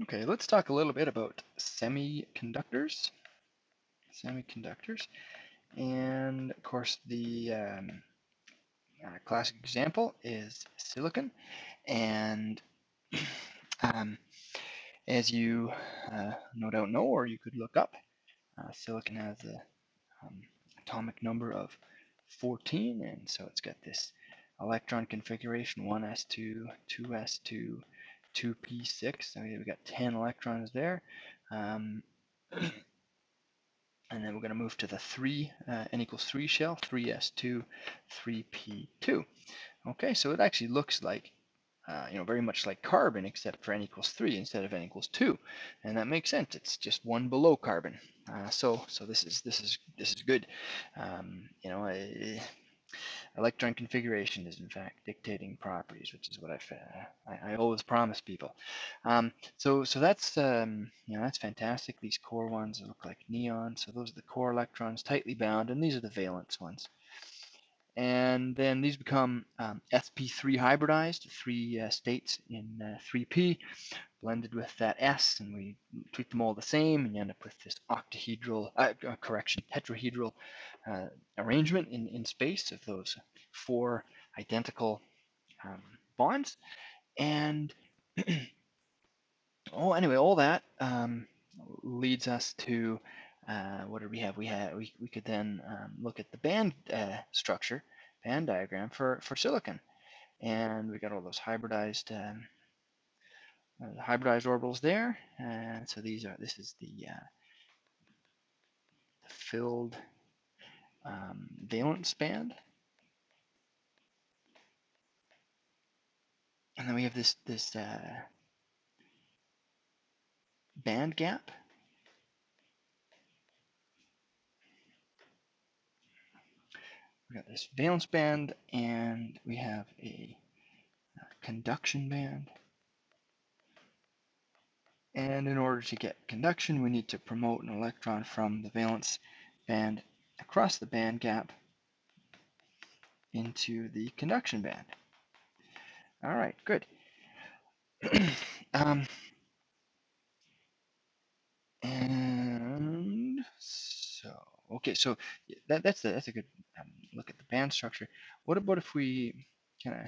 Okay, let's talk a little bit about semiconductors. Semiconductors. And of course, the um, uh, classic example is silicon. And um, as you uh, no doubt know, or you could look up, uh, silicon has a um, atomic number of 14, and so it's got this electron configuration 1s2, 2s2, 2p6. So we've got 10 electrons there. Um, and then we're going to move to the 3, uh, n equals 3 shell, 3s2, 3p2. Okay, so it actually looks like uh, you know, very much like carbon, except for n equals 3 instead of n equals 2. And that makes sense. It's just one below carbon. Uh, so so this is this is this is good. Um, you know, uh, electron configuration is in fact dictating properties, which is what I I, I always promise people. Um, so so that's um, you know that's fantastic. These core ones look like neon. So those are the core electrons tightly bound, and these are the valence ones and then these become um, sp3 hybridized, three uh, states in uh, 3p, blended with that s, and we treat them all the same, and you end up with this octahedral, uh, uh, correction, tetrahedral uh, arrangement in, in space of those four identical um, bonds. And oh, anyway, all that um, leads us to uh, what do we have? We have we, we could then um, look at the band uh, structure, band diagram for for silicon, and we got all those hybridized um, uh, hybridized orbitals there. And so these are this is the, uh, the filled um, valence band, and then we have this this uh, band gap we got this valence band and we have a, a conduction band. And in order to get conduction, we need to promote an electron from the valence band across the band gap into the conduction band. All right, good. um, and so, okay, so that, that's, a, that's a good um, look at the band structure. What about if we kind of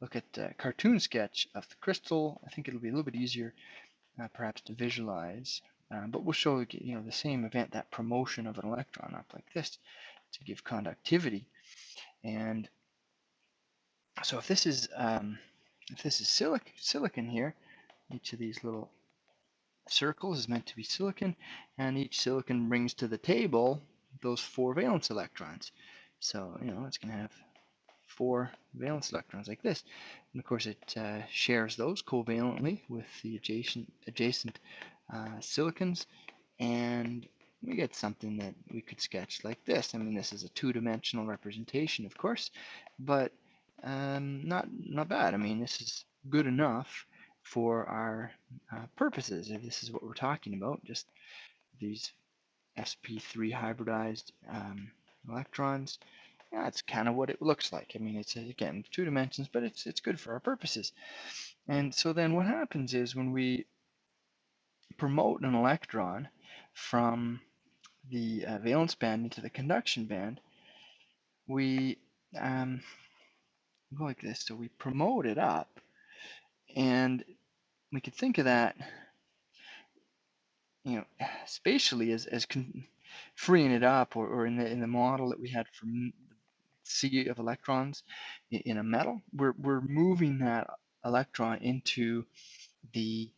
look at a cartoon sketch of the crystal? I think it'll be a little bit easier uh, perhaps to visualize, um, but we'll show you know the same event, that promotion of an electron up like this to give conductivity. And so if this is um, if this is silic silicon here, each of these little circles is meant to be silicon, and each silicon brings to the table those four valence electrons. So, you know, it's going to have four valence electrons like this. And of course, it uh, shares those covalently with the adjacent, adjacent uh, silicons. And we get something that we could sketch like this. I mean, this is a two-dimensional representation, of course, but um, not, not bad. I mean, this is good enough for our uh, purposes, if this is what we're talking about, just these sp3 hybridized um, electrons. Yeah, that's kind of what it looks like. I mean, it's again two dimensions, but it's it's good for our purposes. And so then what happens is when we promote an electron from the uh, valence band into the conduction band, we um, go like this. So we promote it up, and we could think of that you know, spatially as, as freeing it up or, or in the in the model that we had for the sea of electrons in a metal, we're, we're moving that electron into the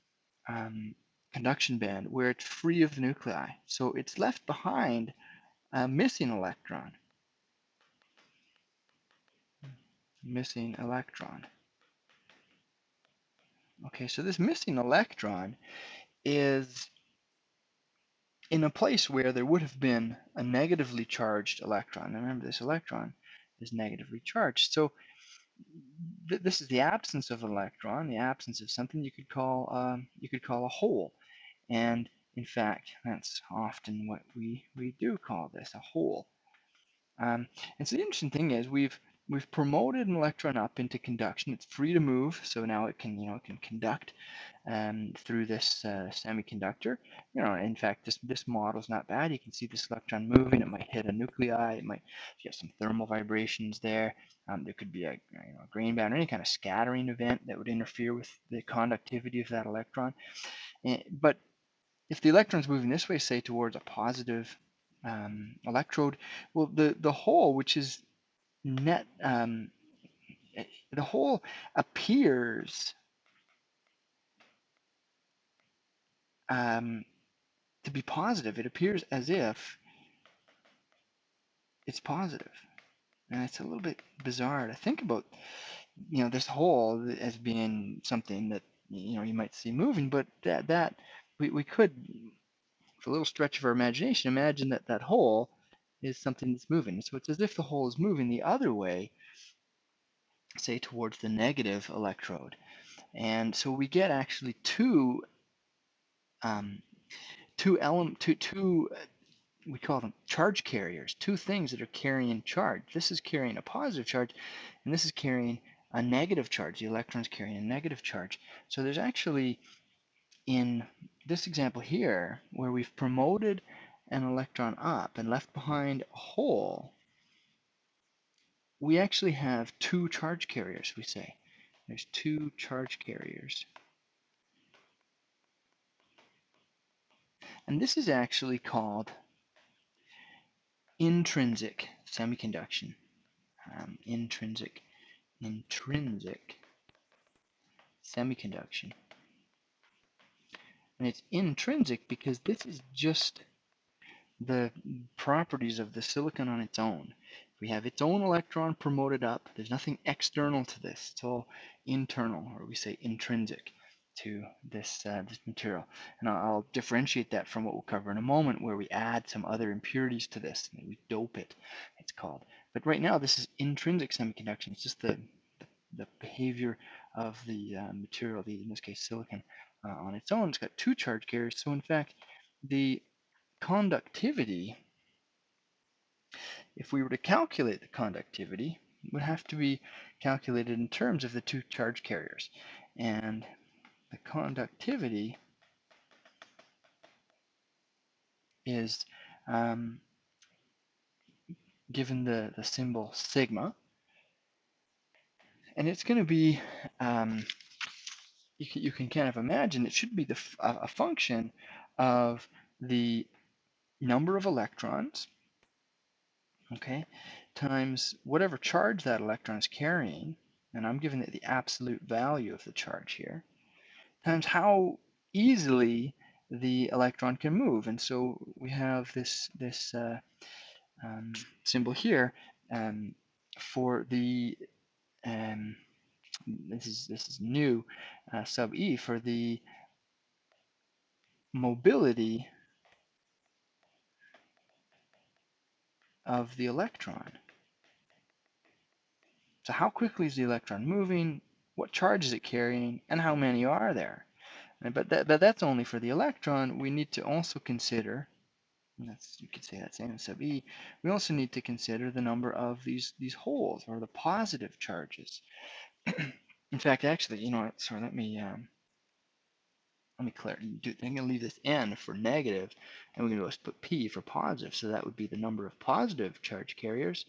um, conduction band where it's free of the nuclei. So it's left behind a missing electron. Missing electron. Okay, so this missing electron is in a place where there would have been a negatively charged electron. Remember, this electron is negatively charged. So th this is the absence of an electron, the absence of something you could call um, you could call a hole. And in fact, that's often what we we do call this a hole. Um, and so the interesting thing is we've we've promoted an electron up into conduction. It's free to move, so now it can, you know, it can conduct um, through this uh, semiconductor. You know, in fact, this this model is not bad. You can see this electron moving. It might hit a nuclei. It might have some thermal vibrations there. Um, there could be a, you know, grain or any kind of scattering event that would interfere with the conductivity of that electron. And, eh, but if the electron's moving this way, say towards a positive um, electrode, well, the the hole, which is net um, the hole appears um, to be positive. It appears as if it's positive. And it's a little bit bizarre to think about, you know, this hole as being something that, you know, you might see moving, but that, that we, we could, for a little stretch of our imagination, imagine that that hole is something that's moving. So it's as if the hole is moving the other way, say towards the negative electrode. And so we get actually two um, two element two two we call them charge carriers, two things that are carrying charge. This is carrying a positive charge, and this is carrying a negative charge. The electron's carrying a negative charge. So there's actually, in this example here, where we've promoted an electron up and left behind a hole, we actually have two charge carriers, we say. There's two charge carriers. And this is actually called intrinsic semiconduction. Um, intrinsic, intrinsic semiconduction. And it's intrinsic because this is just the properties of the silicon on its own. We have its own electron promoted up. There's nothing external to this. It's all internal, or we say intrinsic to this, uh, this material. And I'll, differentiate that from what we'll cover in a moment where we add some other impurities to this. We dope it, it's called. But right now this is intrinsic semiconduction. It's just the, the, the behavior of the uh, material, the, in this case silicon, uh, on its own. It's got two charge carriers. So in fact, the conductivity, if we were to calculate the conductivity, would have to be calculated in terms of the two charge carriers. And the conductivity is um, given the, the symbol sigma. And it's going to be, um, you, can, you can kind of imagine it should be the, a function of the number of electrons, okay, times whatever charge that electron is carrying, and I'm giving it the absolute value of the charge here, times how easily the electron can move. And so we have this, this uh, um, symbol here um, for the, um, this is, this is mu, uh, sub E, for the mobility of the electron. So how quickly is the electron moving? what charge is it carrying, and how many are there. But, that, but that's only for the electron. We need to also consider, that's, you could say that's N sub E, we also need to consider the number of these, these holes, or the positive charges. In fact, actually, you know, what, sorry, let me, um, let me clear, do, I'm going to leave this N for negative, and we're going to put P for positive, so that would be the number of positive charge carriers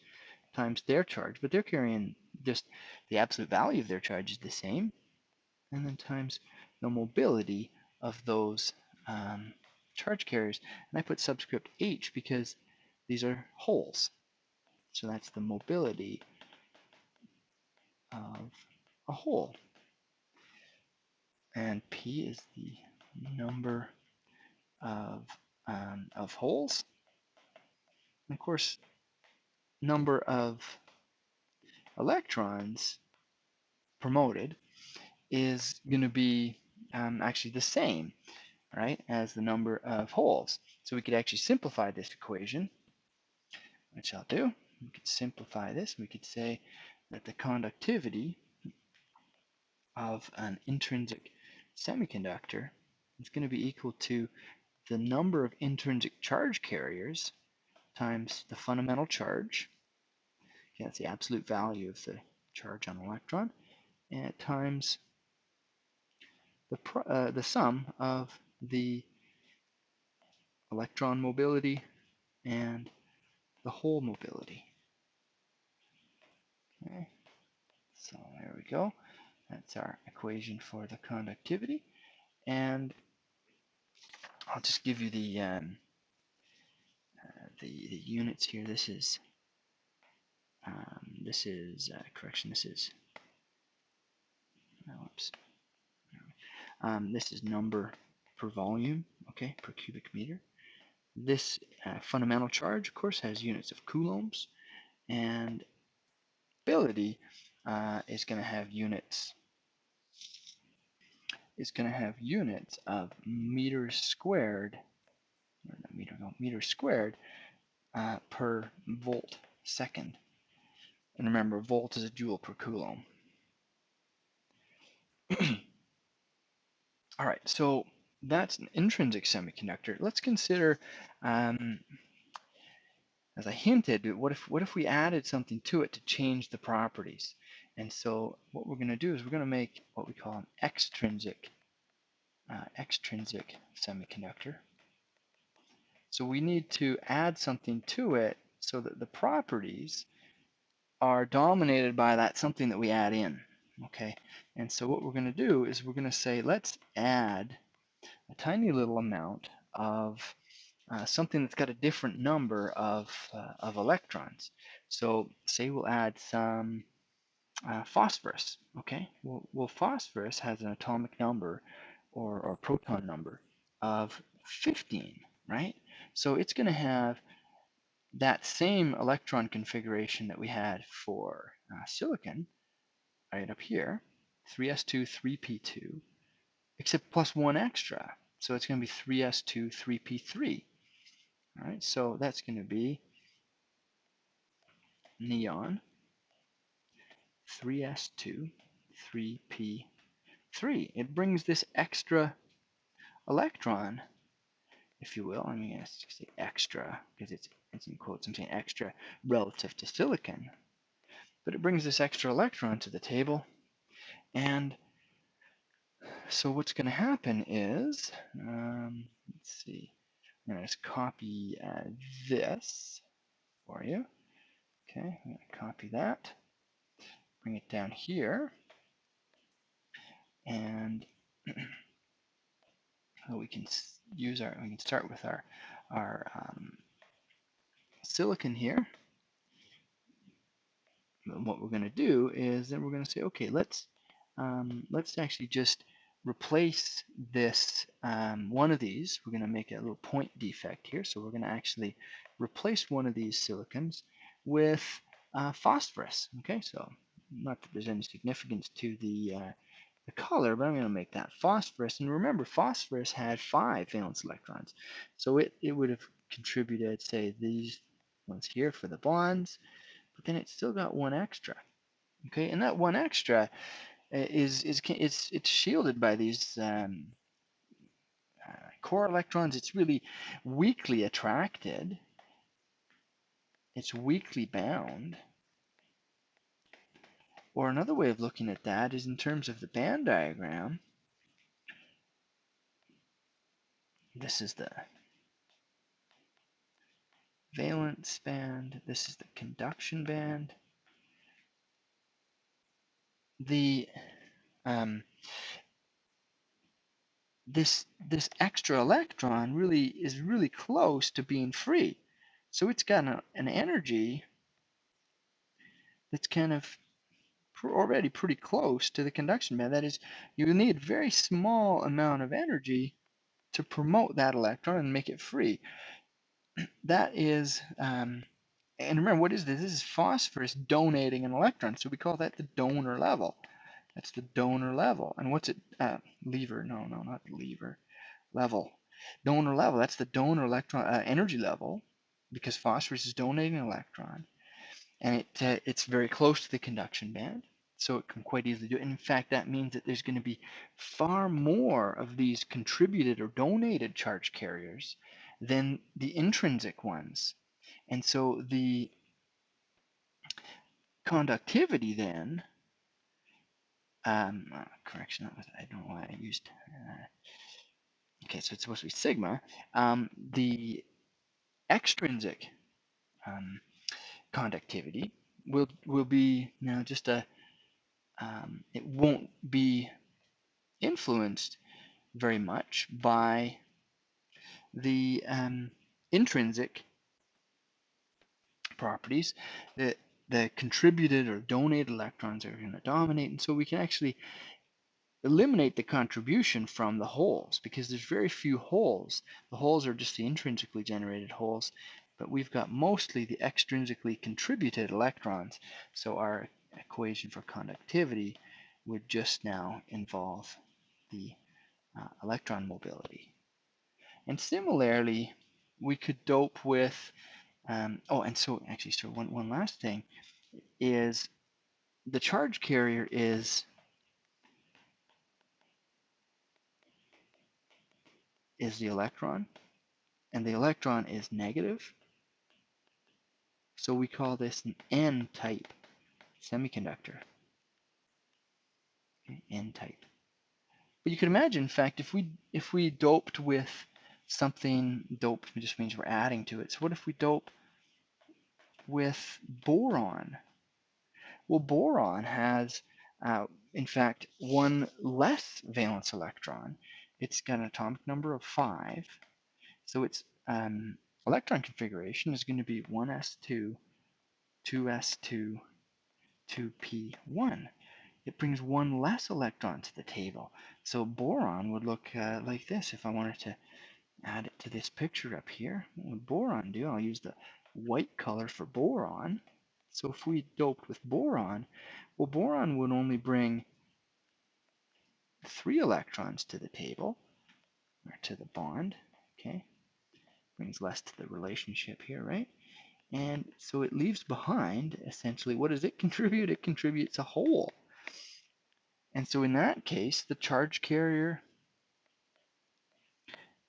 times their charge, but they're carrying just the absolute value of their charge is the same, and then times the mobility of those um, charge carriers. And I put subscript H because these are holes. So that's the mobility of a hole. And P is the number of, um, of holes. And of course, number of electrons promoted is going to be um, actually the same, right, as the number of holes. So we could actually simplify this equation, which I'll do. We could simplify this. We could say that the conductivity of an intrinsic semiconductor is going to be equal to the number of intrinsic charge carriers times the fundamental charge Okay, that's the absolute value of the charge on electron, and times the, uh, the sum of the electron mobility and the hole mobility. Okay, so there we go. That's our equation for the conductivity. And I'll just give you the um, uh, the, the units here. This is um, this is uh, correction. This is oh, oops. Um, this is number per volume, okay, per cubic meter. This uh, fundamental charge, of course, has units of coulombs, and ability uh, is going to have units is going to have units of meters squared, or not meter, no, meters squared uh, per volt second. And remember, volt is a joule per coulomb. All right, so that's an intrinsic semiconductor. Let's consider, um, as I hinted, what if what if we added something to it to change the properties? And so what we're going to do is we're going to make what we call an extrinsic uh, extrinsic semiconductor. So we need to add something to it so that the properties are dominated by that something that we add in. Okay, and so what we're going to do is we're going to say let's add a tiny little amount of uh, something that's got a different number of, uh, of electrons. So say we'll add some uh, phosphorus, okay? Well, well, phosphorus has an atomic number or, or proton number of 15, right? So it's going to have that same electron configuration that we had for uh, silicon right up here, 3s2, 3p2, except plus one extra. So it's going to be 3s2, 3p3. All right, so that's going to be neon 3s2, 3p3. It brings this extra electron, if you will. I mean, I say extra because it's, it's in quotes. I'm saying extra relative to silicon. But it brings this extra electron to the table. And so what's going to happen is, um, let's see, I'm going to just copy uh, this for you. Okay, I'm going to copy that bring it down here. And we can use our, we can start with our, our um, silicon here. And what we're going to do is then we're going to say, okay, let's um, let's actually just replace this um, one of these. We're going to make a little point defect here. So we're going to actually replace one of these silicons with uh, phosphorus. Okay, so not that there's any significance to the, uh, the color, but I'm going to make that phosphorus. And remember, phosphorus had five valence electrons. So it, it would have contributed, say, these ones here for the bonds, but then it still got one extra. Okay, and that one extra uh, is, is it's, it's shielded by these um, uh, core electrons. It's really weakly attracted. It's weakly bound. Or another way of looking at that is in terms of the band diagram. This is the valence band. This is the conduction band. The um, this this extra electron really is really close to being free. So it's got a, an energy that's kind of already pretty close to the conduction band. That is, you need very small amount of energy to promote that electron and make it free. That is, um, and remember, what is this? This is phosphorus donating an electron, so we call that the donor level. That's the donor level. And what's it? Uh, lever? No, no, not lever. Level. Donor level. That's the donor electron uh, energy level, because phosphorus is donating an electron, and it uh, it's very close to the conduction band so it can quite easily do it. in fact, that means that there's going to be far more of these contributed or donated charge carriers than the intrinsic ones. And so the conductivity then, um, uh, correction, that was, I don't know why I used, uh, okay, so it's supposed to be sigma, um, the extrinsic um, conductivity will, will be now just a, um, it won't be influenced very much by the um, intrinsic properties that the contributed or donated electrons are going to dominate and so we can actually eliminate the contribution from the holes because there's very few holes the holes are just the intrinsically generated holes but we've got mostly the extrinsically contributed electrons. So our equation for conductivity would just now involve the uh, electron mobility and similarly we could dope with um, oh, and so actually, so one, one last thing is the charge carrier is is the electron, and the electron is negative. So we call this an N-type semiconductor. N-type. But you could imagine, in fact, if we if we doped with something doped just means we're adding to it. So what if we dope with boron? Well, boron has, uh, in fact, one less valence electron. It's got an atomic number of 5. So its um, electron configuration is going to be 1s2, 2s2, 2p1. It brings one less electron to the table. So boron would look uh, like this if I wanted to add it to this picture up here. What would boron do? I'll use the white color for boron. So if we doped with boron, well, boron would only bring three electrons to the table, or to the bond, okay? Brings less to the relationship here, right? And so it leaves behind, essentially, what does it contribute? It contributes a hole. And so in that case, the charge carrier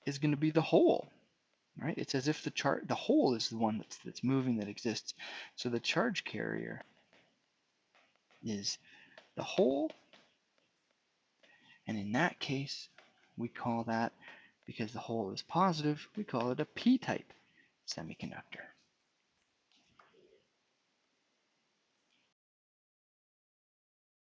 is going to be the hole, right? It's as if the chart, the hole is the one that's that's moving that exists. So the charge carrier is the hole, and in that case, we call that because the hole is positive, we call it a p-type semiconductor.